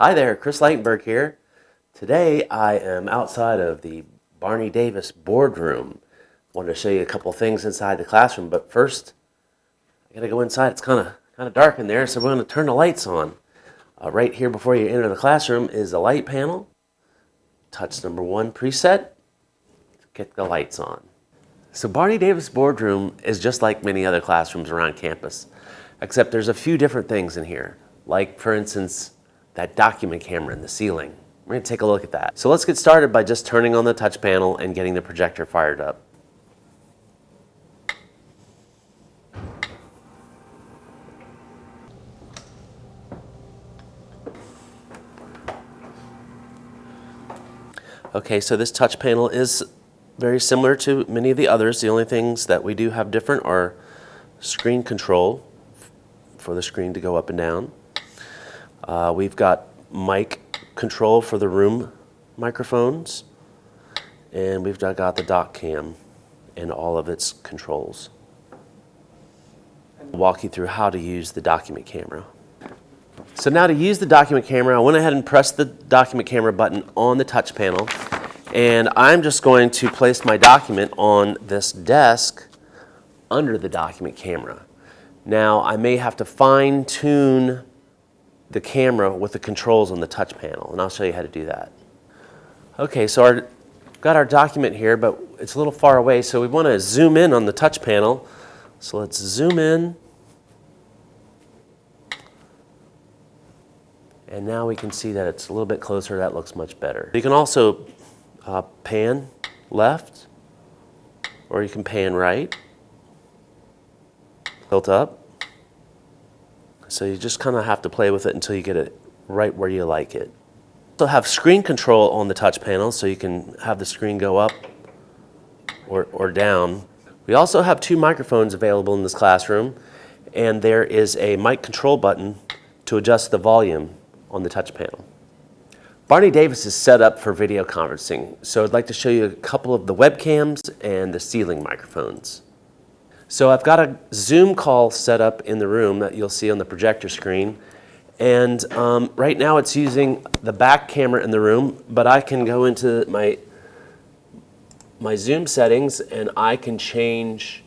Hi there, Chris Lightenberg here. Today I am outside of the Barney Davis boardroom. Wanted to show you a couple things inside the classroom, but first I gotta go inside. It's kind of kind of dark in there, so we're to turn the lights on. Uh, right here before you enter the classroom is a light panel. Touch number one preset. Get the lights on. So Barney Davis boardroom is just like many other classrooms around campus, except there's a few different things in here. Like for instance, that document camera in the ceiling. We're gonna take a look at that. So let's get started by just turning on the touch panel and getting the projector fired up. Okay, so this touch panel is very similar to many of the others. The only things that we do have different are screen control for the screen to go up and down. Uh, we've got mic control for the room microphones, and we've got the dock cam and all of its controls. Walk you through how to use the document camera. So now to use the document camera, I went ahead and pressed the document camera button on the touch panel. And I'm just going to place my document on this desk under the document camera. Now I may have to fine tune the camera with the controls on the touch panel and I'll show you how to do that. Okay, so our got our document here, but it's a little far away, so we want to zoom in on the touch panel. So let's zoom in And now we can see that it's a little bit closer. That looks much better. You can also uh, pan left, or you can pan right, tilt up. So you just kind of have to play with it until you get it right where you like it. Also have screen control on the touch panel, so you can have the screen go up or, or down. We also have two microphones available in this classroom, and there is a mic control button to adjust the volume on the touch panel. Barney Davis is set up for video conferencing, so I'd like to show you a couple of the webcams and the ceiling microphones. So I've got a Zoom call set up in the room that you'll see on the projector screen. And um, right now it's using the back camera in the room, but I can go into my, my Zoom settings and I can change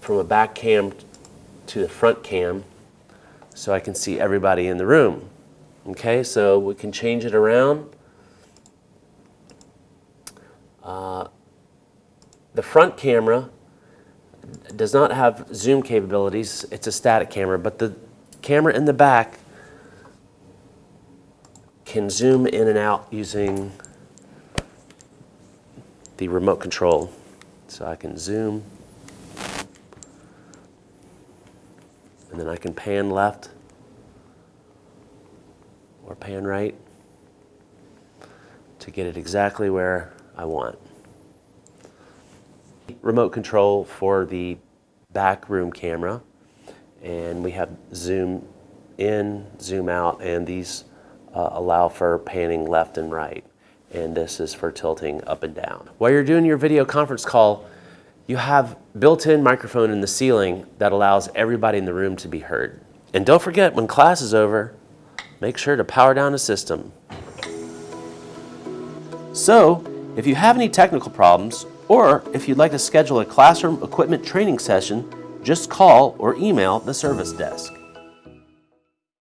from a back cam to the front cam so I can see everybody in the room. Okay, so we can change it around. Uh, the front camera does not have zoom capabilities. It's a static camera, but the camera in the back can zoom in and out using the remote control. So I can zoom and then I can pan left or pan right to get it exactly where I want. Remote control for the back room camera and we have zoom in, zoom out and these uh, allow for panning left and right and this is for tilting up and down. While you're doing your video conference call, you have built-in microphone in the ceiling that allows everybody in the room to be heard. And don't forget, when class is over, make sure to power down the system. So, if you have any technical problems, or if you'd like to schedule a classroom equipment training session, just call or email the service desk.